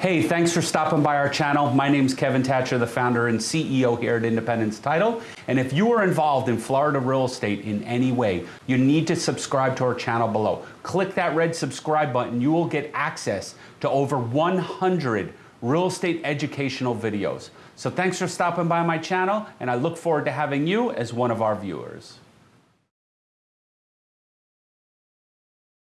Hey, thanks for stopping by our channel. My name is Kevin Thatcher, the founder and CEO here at Independence Title. And if you are involved in Florida real estate in any way, you need to subscribe to our channel below. Click that red subscribe button. You will get access to over 100 real estate educational videos. So thanks for stopping by my channel, and I look forward to having you as one of our viewers.